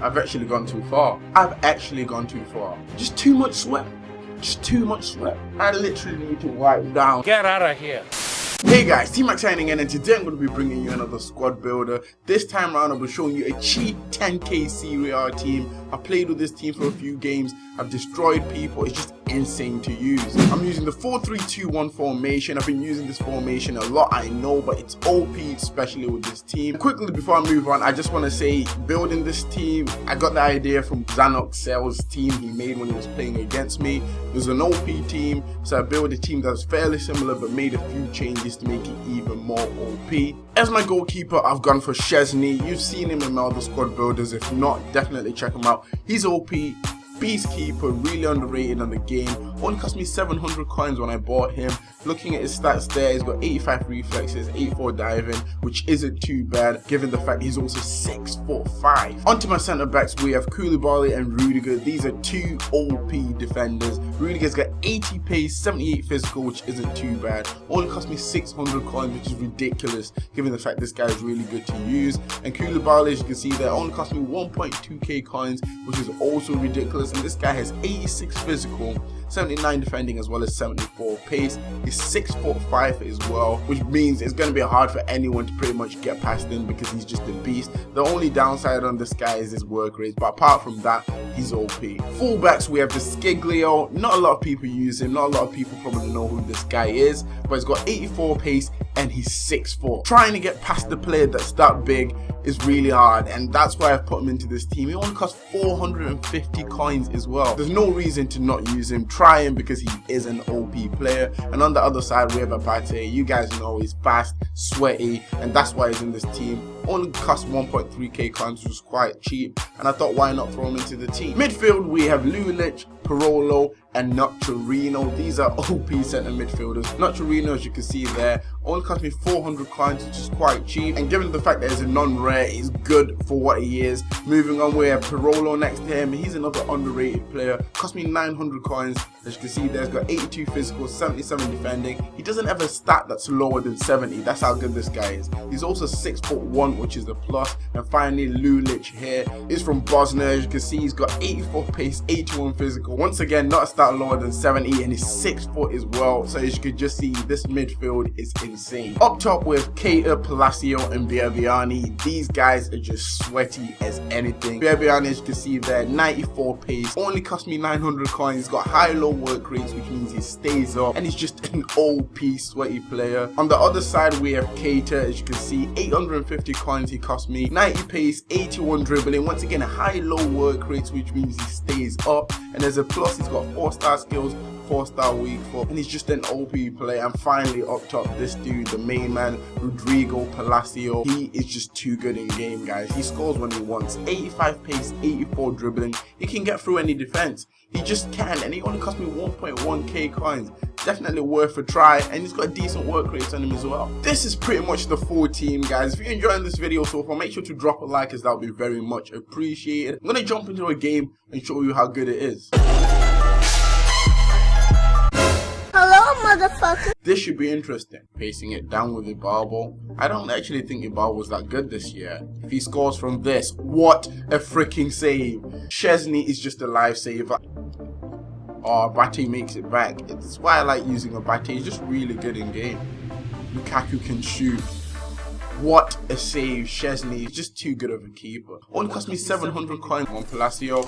I've actually gone too far. I've actually gone too far. Just too much sweat. Just too much sweat. I literally need to wipe down. Get out of here. Hey guys, T-Max signing in and today I'm going to be bringing you another squad builder. This time around I'll be showing you a cheap 10k Serie A team. I've played with this team for a few games, I've destroyed people, it's just insane to use. I'm using the 4-3-2-1 formation, I've been using this formation a lot I know but it's OP especially with this team. Quickly before I move on, I just want to say building this team, I got the idea from Zanok Sales team he made when he was playing against me. It was an OP team, so I built a team that's fairly similar but made a few changes to make it even more OP. As my goalkeeper, I've gone for Szczęsny. You've seen him in my other squad builders. If not, definitely check him out. He's OP. Beastkeeper, really underrated on the game. Only cost me 700 coins when I bought him. Looking at his stats there, he's got 85 reflexes, 84 diving, which isn't too bad given the fact he's also 6 foot 5. Onto my centre backs, we have Koulibaly and Rudiger. These are two OP defenders. Rudiger's got 80 pace, 78 physical, which isn't too bad. Only cost me 600 coins, which is ridiculous given the fact this guy is really good to use. And Koulibaly, as you can see there, only cost me 1.2k coins, which is also ridiculous. And this guy has 86 physical, 79 defending as well as 74 pace. He's 6 foot 5 as well, which means it's going to be hard for anyone to pretty much get past him because he's just a beast. The only downside on this guy is his work rate, but apart from that, he's OP. Fullbacks, we have De Sciglio. Not a lot of people use him, not a lot of people probably know who this guy is, but he's got 84 pace and he's 6 foot. Trying to get past the player that's that big is really hard and that's why I've put him into this team. He only costs 450 coins as well. There's no reason to not use him. Try him because he is an OP player. And on the other side we have Abate. You guys know he's fast, sweaty, and that's why he's in this team. Only cost 1.3k coins, which was quite cheap. And I thought why not throw him into the team. Midfield we have Lulic, Parolo, and Nocerino. These are OP centre midfielders. Nocerino, as you can see there, only cost me 400 coins, which is quite cheap. And given the fact that it's a non-rare, he's good for what he is. Moving on, we have Parolo next to him. He's another underrated player. Cost me 900 coins. As you can see there, he's got 82 physical, 77 defending. He doesn't have a stat that's lower than 70. That's how good this guy is. He's also 6 foot 1, which is a plus. And finally, Lulic here is from Bosnia. As you can see, he's got 84 pace, 81 physical. Once again, not a stat lower than 70 and he's 6 foot as well. So as you can just see, this midfield is insane. Up top with Keita, Palacio and Biabiany. These guys are just sweaty as anything. Biabiany, as you can see there, 94 pace. Only cost me 900 coins. He's got high-low work rates, which means he stays up. And he's just an OP sweaty player. On the other side, we have Keita. As you can see, 850 coins he cost me. 90 pace, 81 dribbling. Once again, high-low work rates, which means he stays up. And as a plus, he's got 4-star skills, 4-star weak foot, and he's just an OP player. And finally, up top, this dude, the main man, Rodrigo Palacio. He is just too good in game, guys. He scores when he wants. 85 pace, 84 dribbling. He can get through any defense. He just can, and he only cost me 1.1k coins. Definitely worth a try, and he's got a decent work rate on him as well. This is pretty much the full team, guys. If you're enjoying this video so far, make sure to drop a like, as that would be very much appreciated. I'm gonna jump into a game and show you how good it is. Motherfucker. This should be interesting. Pacing it down with Ibarbo. I don't actually think Ibarbo was that good this year. If he scores from this, what a freaking save. Szczęsny is just a lifesaver. Oh, Abate makes it back. It's why I like using Abate. He's just really good in game. Lukaku can shoot. What a save. Szczęsny. is just too good of a keeper. Only cost me 700 coins on Palacio.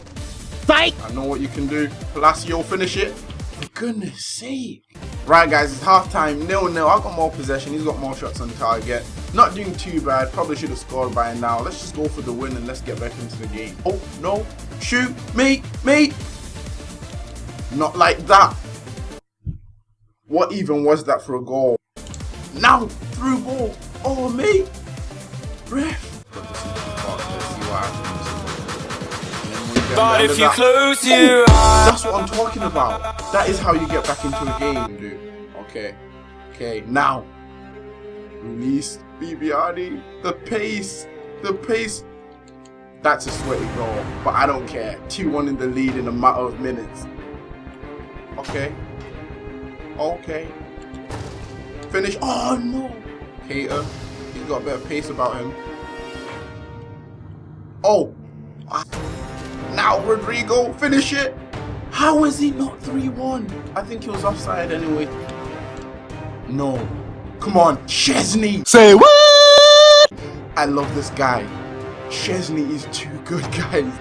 Fight! I know what you can do. Palacio, finish it. For goodness sake. Right guys, it's half time, nil nil. I've got more possession, he's got more shots on target. Not doing too bad, probably should have scored by now. Let's just go for the win and let's get back into the game. Oh, no, shoot, me, me. Not like that. What even was that for a goal? Now, through ball. Oh, me. Ref. But if you close oh, your eyes. That's what I'm talking about. That is how you get back into a game, dude. Okay. Okay, now. Release Biabiany. The pace. The pace. That's a sweaty goal, but I don't care. 2-1 in the lead in a matter of minutes. Okay. Okay. Finish. Oh, no. Keita. He's got a better pace about him. Oh. Now, Rodrigo, finish it. How is he not 3-1? I think he was offside anyway. No. Come on, Szczęsny. Say what? I love this guy. Szczęsny is too good, guys.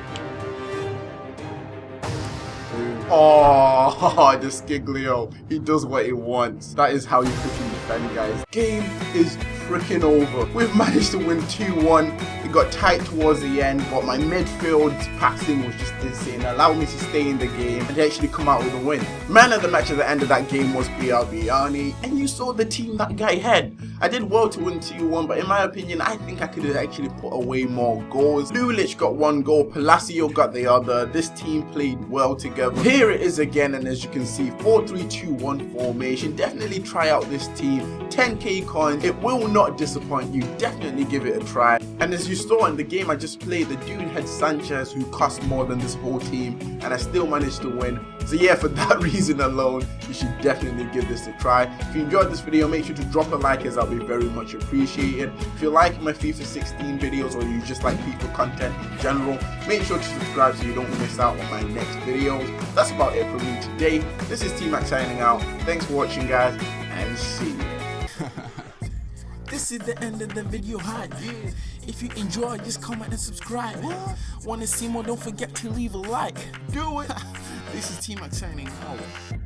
Oh, De Sciglio. He does what he wants. That is how you freaking guys. Game is freaking over. We've managed to win 2-1. It got tight towards the end, but my midfield passing was just insane. Allowed me to stay in the game and actually come out with a win. Man of the match at the end of that game was Biabiany, and you saw the team that guy had. I did well to win 2-1, but in my opinion, I think I could have actually put away more goals. Lulic got one goal, Palacio got the other. This team played well together. Here it is again, and as you can see, 4-3-2-1 formation. Definitely try out this team. 10k coins, it will not disappoint you. Definitely give it a try. And as you saw in the game I just played, the dude had Sanchez who cost more than this whole team, and I still managed to win. So yeah, for that reason alone, you should definitely give this a try. If you enjoyed this video, make sure to drop a like as I'll be very much appreciated. If you like my FIFA 16 videos or you just like FIFA content in general, make sure to subscribe so you don't miss out on my next videos. That's about it for me today. This is T-Max signing out. Thanks for watching guys, and see you. This is the end of the video hype. If you enjoy, just comment and subscribe. Wanna see more? Don't forget to leave a like. Do it. This is T Max signing out.